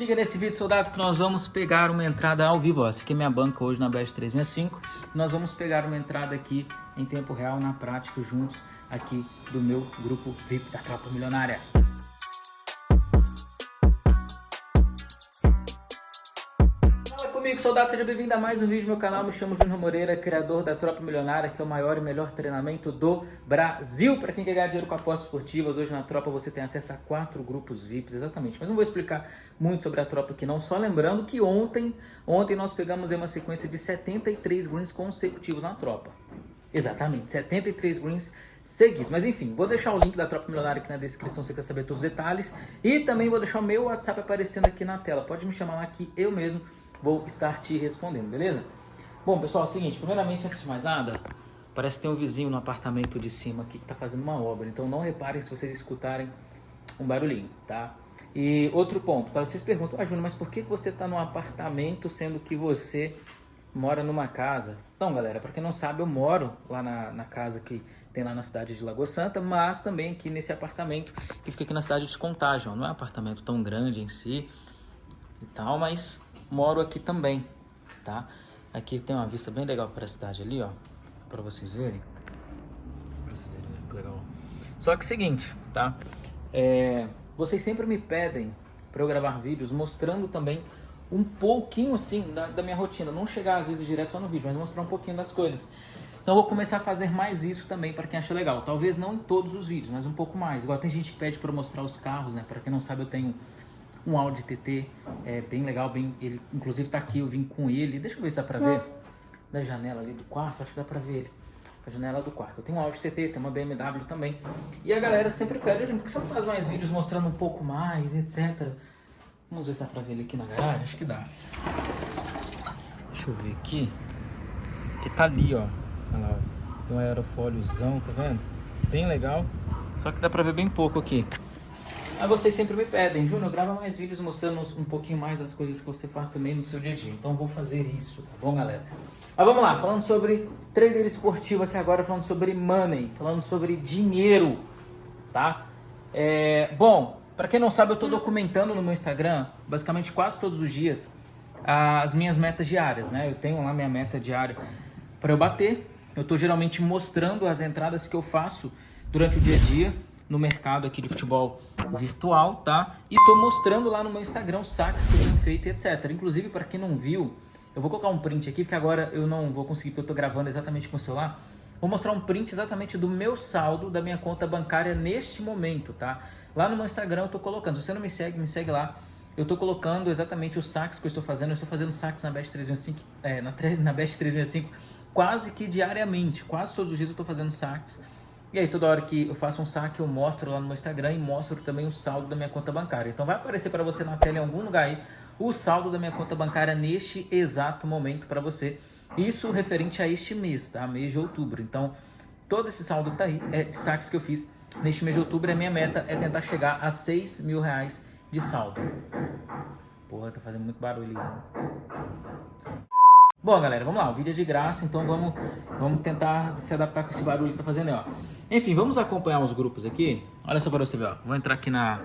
Liga nesse vídeo, soldado, que nós vamos pegar uma entrada ao vivo. Essa aqui é minha banca hoje na Best 365. Nós vamos pegar uma entrada aqui em tempo real, na prática, juntos aqui do meu grupo VIP da Tropa Milionária. Comigo, soldado, seja bem-vindo a mais um vídeo do meu canal. Me chamo Júnior Moreira, criador da Tropa Milionária, que é o maior e melhor treinamento do Brasil para quem quer ganhar dinheiro com apostas esportivas. Hoje na Tropa você tem acesso a quatro grupos VIPs, exatamente. Mas não vou explicar muito sobre a Tropa aqui não, só lembrando que ontem, ontem nós pegamos uma sequência de 73 greens consecutivos na Tropa. Exatamente, 73 greens seguidos. Mas enfim, vou deixar o link da Tropa Milionária aqui na descrição se você quer saber todos os detalhes. E também vou deixar o meu WhatsApp aparecendo aqui na tela. Pode me chamar lá que eu mesmo vou estar te respondendo, beleza? Bom, pessoal, é o seguinte, primeiramente, antes de mais nada, parece que tem um vizinho no apartamento de cima aqui que está fazendo uma obra, então não reparem se vocês escutarem um barulhinho, tá? E outro ponto, tá? Vocês perguntam, ah, Júnior, mas por que você está num apartamento sendo que você mora numa casa? Então, galera, para quem não sabe, eu moro lá na, na casa que tem lá na cidade de Lagoa Santa, mas também aqui nesse apartamento que fica aqui na cidade de Contagem. Não é um apartamento tão grande em si e tal, mas moro aqui também, tá? Aqui tem uma vista bem legal para a cidade ali, ó, para vocês verem. Pra vocês verem, né? que legal. Só que seguinte, tá? É, vocês sempre me pedem para eu gravar vídeos mostrando também um pouquinho, assim, da, da minha rotina. Não chegar, às vezes, direto só no vídeo, mas mostrar um pouquinho das coisas. Então eu vou começar a fazer mais isso também para quem acha legal. Talvez não em todos os vídeos, mas um pouco mais. Igual tem gente que pede para mostrar os carros, né? Para quem não sabe, eu tenho um Audi TT é bem legal, bem, ele inclusive tá aqui, eu vim com ele. Deixa eu ver se dá pra ver. Da janela ali do quarto, acho que dá pra ver ele. A janela do quarto. Eu tenho um Audi TT, tem uma BMW também. E a galera sempre pede, gente, por que você não faz mais vídeos mostrando um pouco mais, etc. Vamos ver se dá pra ver ele aqui na garagem, acho que dá. Deixa eu ver aqui. Ele tá ali, ó. Olha lá, ó. Tem um aerofóliozão, tá vendo? Bem legal. Só que dá pra ver bem pouco aqui. Aí vocês sempre me pedem, Júnior, grava mais vídeos mostrando um pouquinho mais as coisas que você faz também no seu dia a dia. Então vou fazer isso, tá bom, galera? Mas vamos lá, falando sobre trader esportivo aqui agora, falando sobre money, falando sobre dinheiro, tá? É, bom, para quem não sabe, eu estou documentando no meu Instagram, basicamente quase todos os dias, as minhas metas diárias, né? Eu tenho lá minha meta diária para eu bater. Eu estou geralmente mostrando as entradas que eu faço durante o dia a dia, no mercado aqui de futebol virtual, tá? E tô mostrando lá no meu Instagram os saques que eu tenho feito e etc. Inclusive, para quem não viu, eu vou colocar um print aqui, porque agora eu não vou conseguir, porque eu tô gravando exatamente com o celular. Vou mostrar um print exatamente do meu saldo da minha conta bancária neste momento, tá? Lá no meu Instagram eu tô colocando, se você não me segue, me segue lá. Eu tô colocando exatamente os saques que eu estou fazendo. Eu estou fazendo saques na Best 365, é, na, na Best 365 quase que diariamente. Quase todos os dias eu tô fazendo saques. E aí toda hora que eu faço um saque eu mostro lá no meu Instagram e mostro também o saldo da minha conta bancária. Então vai aparecer para você na tela em algum lugar aí o saldo da minha conta bancária neste exato momento para você. Isso referente a este mês, tá? Mês de outubro. Então todo esse saldo que tá aí é de saques que eu fiz neste mês de outubro. A minha meta é tentar chegar a 6 mil reais de saldo. Porra, tá fazendo muito barulho aí. Bom, galera, vamos lá, o vídeo é de graça, então vamos, vamos tentar se adaptar com esse barulho que tá fazendo aí, ó. Enfim, vamos acompanhar os grupos aqui. Olha só para você ver, ó. Vou entrar aqui na,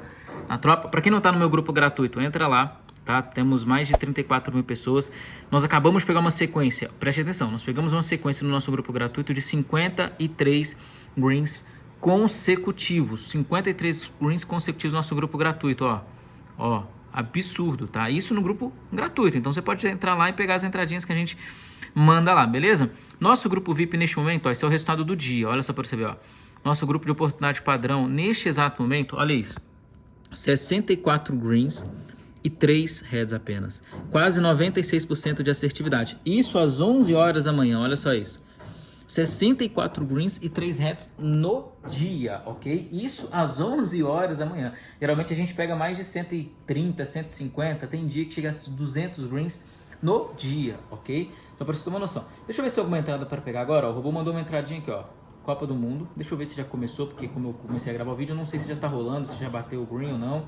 na tropa. Para quem não tá no meu grupo gratuito, entra lá, tá? Temos mais de 34 mil pessoas. Nós acabamos de pegar uma sequência, preste atenção, nós pegamos uma sequência no nosso grupo gratuito de 53 greens consecutivos. 53 greens consecutivos no nosso grupo gratuito, ó. Ó, absurdo, tá? Isso no grupo gratuito. Então você pode entrar lá e pegar as entradinhas que a gente manda lá, beleza? Nosso grupo VIP neste momento, ó, esse é o resultado do dia. Olha só para você ver, ó. Nosso grupo de oportunidade padrão neste exato momento, olha isso. 64 greens e 3 heads apenas. Quase 96% de assertividade. Isso às 11 horas da manhã, olha só isso. 64 greens e 3 heads no dia, ok? Isso às 11 horas da manhã. Geralmente a gente pega mais de 130, 150, tem dia que chega a 200 greens no dia, ok? Então para você ter uma noção. Deixa eu ver se tem alguma entrada para pegar agora. Ó. O robô mandou uma entradinha aqui, ó. Copa do Mundo. Deixa eu ver se já começou, porque como eu comecei a gravar o vídeo, eu não sei se já tá rolando, se já bateu o green ou não.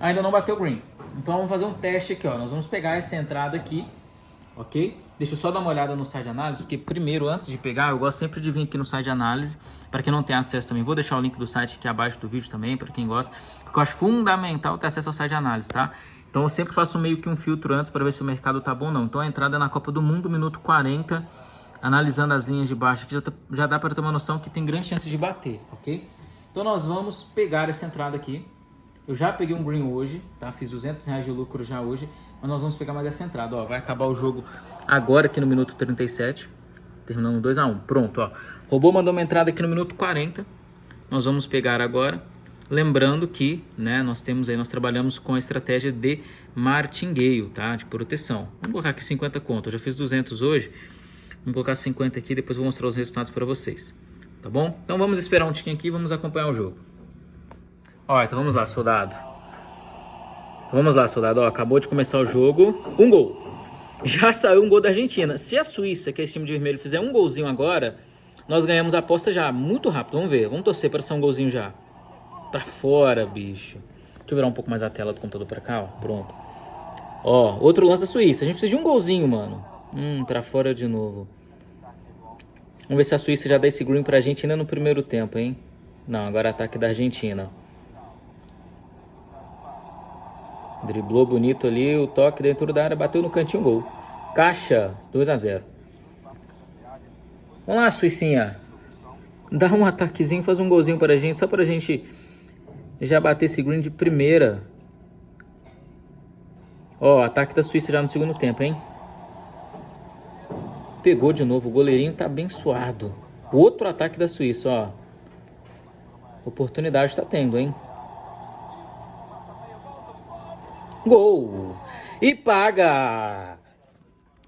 Ainda não bateu o green. Então vamos fazer um teste aqui, ó. Nós vamos pegar essa entrada aqui ok? Deixa eu só dar uma olhada no site de análise, porque primeiro, antes de pegar, eu gosto sempre de vir aqui no site de análise, para quem não tem acesso também, vou deixar o link do site aqui abaixo do vídeo também, para quem gosta, porque eu acho fundamental ter acesso ao site de análise, tá? Então eu sempre faço meio que um filtro antes para ver se o mercado tá bom ou não. Então a entrada é na Copa do Mundo, minuto 40, analisando as linhas de baixo, que já, tá, já dá para ter uma noção que tem grande chance de bater, ok? Então nós vamos pegar essa entrada aqui. Eu já peguei um green hoje, tá? Fiz 200 reais de lucro já hoje, mas nós vamos pegar mais essa entrada, ó. Vai acabar o jogo agora aqui no minuto 37, terminando 2 a 1 Pronto, ó. Robô mandou uma entrada aqui no minuto 40. Nós vamos pegar agora. Lembrando que, né, nós temos aí, nós trabalhamos com a estratégia de martingale, tá? De proteção. Vamos colocar aqui 50 contas. Eu já fiz 200 hoje. Vamos colocar 50 aqui, depois vou mostrar os resultados para vocês. Tá bom? Então vamos esperar um tiquinho aqui e vamos acompanhar o jogo. Ó, então vamos lá, soldado. Então vamos lá, soldado. Ó, acabou de começar o jogo. Um gol. Já saiu um gol da Argentina. Se a Suíça, que é esse time de vermelho, fizer um golzinho agora, nós ganhamos a aposta já muito rápido. Vamos ver. Vamos torcer para ser um golzinho já. Pra fora, bicho. Deixa eu virar um pouco mais a tela do computador pra cá, ó. Pronto. Ó, outro lance da Suíça. A gente precisa de um golzinho, mano. Hum, pra fora de novo. Vamos ver se a Suíça já dá esse green pra Argentina no primeiro tempo, hein? Não, agora ataque da Argentina. Driblou bonito ali, o toque dentro da área, bateu no cantinho, gol. Caixa, 2 a 0 Vamos lá, Suicinha. Dá um ataquezinho, faz um golzinho pra gente, só pra gente já bater esse green de primeira. Ó, ataque da Suíça já no segundo tempo, hein? Pegou de novo, o goleirinho tá abençoado. Outro ataque da Suíça, ó. Oportunidade tá tendo, hein? Gol! E paga!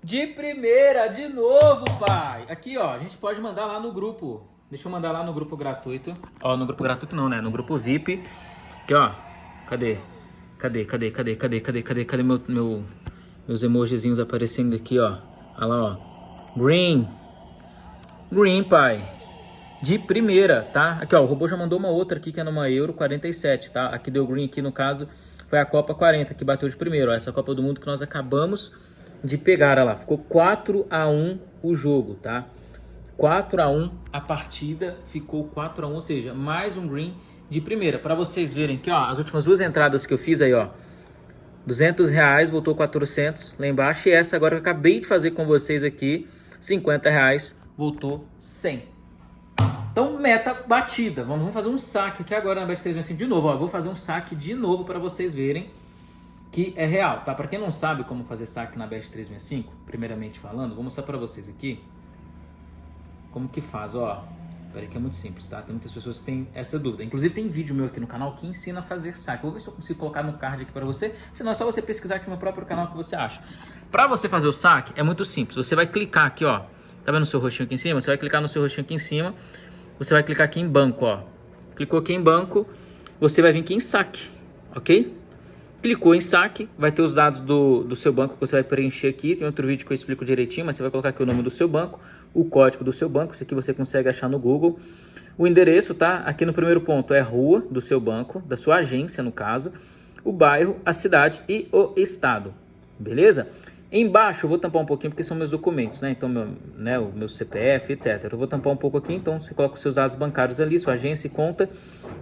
De primeira, de novo, pai! Aqui, ó, a gente pode mandar lá no grupo. Deixa eu mandar lá no grupo gratuito. Ó, no grupo gratuito não, né? No grupo VIP. Aqui, ó. Cadê? Cadê, cadê, cadê, cadê, cadê, cadê, cadê meu, meu, meus emojizinhos aparecendo aqui, ó. Olha lá, ó. Green. Green, pai. De primeira, tá? Aqui, ó, o robô já mandou uma outra aqui que é numa Euro 47, tá? Aqui deu green aqui, no caso, foi a Copa 40 que bateu de primeiro. Ó, essa Copa do Mundo que nós acabamos de pegar, olha lá. Ficou 4 a 1 o jogo, tá? 4 a 1 a partida, ficou 4 a 1, ou seja, mais um green de primeira. Para vocês verem que, ó, as últimas duas entradas que eu fiz aí, ó. 200 reais, voltou 400 lá embaixo. E essa agora que eu acabei de fazer com vocês aqui, 50 reais, voltou 100. Então, meta batida. Vamos, vamos fazer um saque aqui agora na Bet365 assim, de novo. Ó, vou fazer um saque de novo para vocês verem que é real, tá? Para quem não sabe como fazer saque na Bet365, primeiramente falando, vou mostrar para vocês aqui como que faz, ó. Peraí que é muito simples, tá? Tem muitas pessoas que têm essa dúvida. Inclusive tem vídeo meu aqui no canal que ensina a fazer saque. vou ver se eu consigo colocar no card aqui para você. Senão é só você pesquisar aqui no próprio canal que você acha. Para você fazer o saque é muito simples. Você vai clicar aqui, ó. Tá vendo o seu roxinho aqui em cima? Você vai clicar no seu roxinho aqui em cima. Você vai clicar aqui em banco, ó. Clicou aqui em banco, você vai vir aqui em saque, ok? Clicou em saque, vai ter os dados do, do seu banco que você vai preencher aqui. Tem outro vídeo que eu explico direitinho, mas você vai colocar aqui o nome do seu banco, o código do seu banco, isso aqui você consegue achar no Google. O endereço, tá? Aqui no primeiro ponto é rua do seu banco, da sua agência no caso, o bairro, a cidade e o estado, beleza? Embaixo eu vou tampar um pouquinho porque são meus documentos, né? Então, meu, né, o meu CPF, etc. Eu vou tampar um pouco aqui, então você coloca os seus dados bancários ali, sua agência e conta.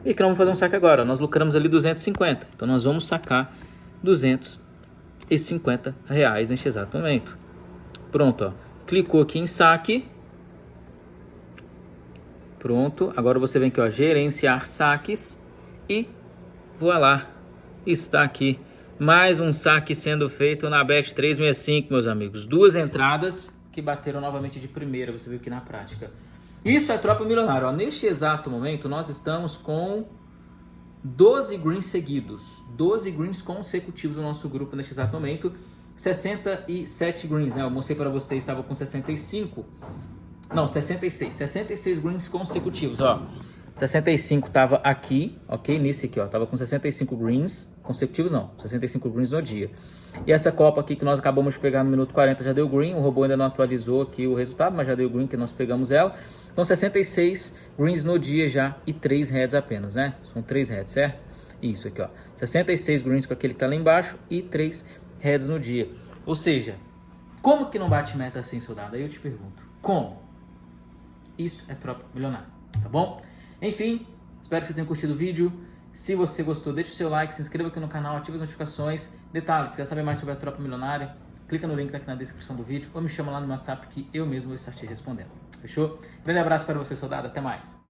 E que nós vamos fazer um saque agora. Nós lucramos ali 250. Então nós vamos sacar 250 reais neste exato momento. Pronto, ó. Clicou aqui em saque. Pronto. Agora você vem aqui, ó, gerenciar saques e voilá. Está aqui mais um saque sendo feito na Bet 365, meus amigos. Duas entradas que bateram novamente de primeira, você viu aqui na prática. Isso é tropa milionária. Ó. Neste exato momento, nós estamos com 12 greens seguidos. 12 greens consecutivos no nosso grupo neste exato momento. 67 greens, né? Eu mostrei para vocês, estava com 65. Não, 66. 66 greens consecutivos, ó. 65 tava aqui, ok? Nesse aqui, ó. Tava com 65 greens consecutivos, não. 65 greens no dia. E essa Copa aqui que nós acabamos de pegar no minuto 40 já deu green. O robô ainda não atualizou aqui o resultado, mas já deu green que nós pegamos ela. Então 66 greens no dia já e 3 heads apenas, né? São 3 heads, certo? Isso aqui, ó. 66 greens com aquele que tá lá embaixo e 3 heads no dia. Ou seja, como que não bate meta assim, soldado? Aí eu te pergunto, como? Isso é tropa milionária, tá bom? Enfim, espero que você tenha curtido o vídeo. Se você gostou, deixa o seu like, se inscreva aqui no canal, ative as notificações. Detalhes, se quer saber mais sobre a Tropa Milionária, clica no link que tá aqui na descrição do vídeo ou me chama lá no WhatsApp que eu mesmo vou estar te respondendo. Fechou? Grande abraço para você, soldado. Até mais.